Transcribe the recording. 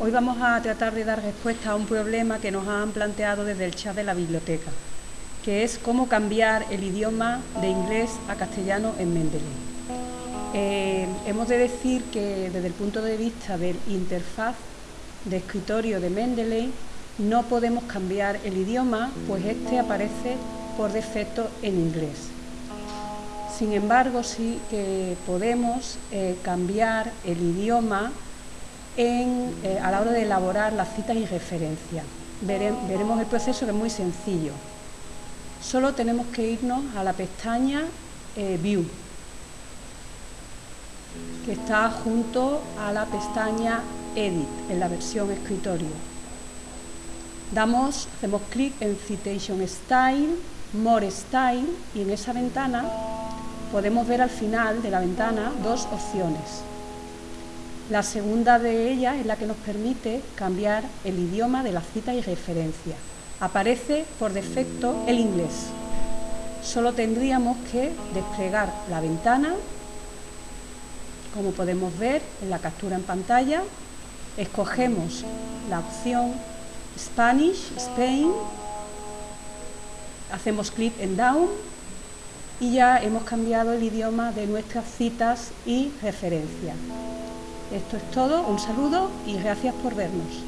Hoy vamos a tratar de dar respuesta a un problema que nos han planteado desde el chat de la biblioteca, que es cómo cambiar el idioma de inglés a castellano en Mendeley. Eh, hemos de decir que desde el punto de vista del interfaz de escritorio de Mendeley no podemos cambiar el idioma, pues este aparece por defecto en inglés. Sin embargo, sí que podemos eh, cambiar el idioma eh, a la hora de elaborar las citas y referencias. veremos el proceso que es muy sencillo. Solo tenemos que irnos a la pestaña eh, View, que está junto a la pestaña Edit, en la versión escritorio. Damos, hacemos clic en Citation Style, More Style, y en esa ventana podemos ver al final de la ventana dos opciones. La segunda de ellas es la que nos permite cambiar el idioma de la cita y referencia. Aparece por defecto el inglés. Solo tendríamos que desplegar la ventana, como podemos ver en la captura en pantalla, escogemos la opción Spanish, Spain, hacemos clic en Down y ya hemos cambiado el idioma de nuestras citas y referencias. Esto es todo, un saludo y gracias por vernos.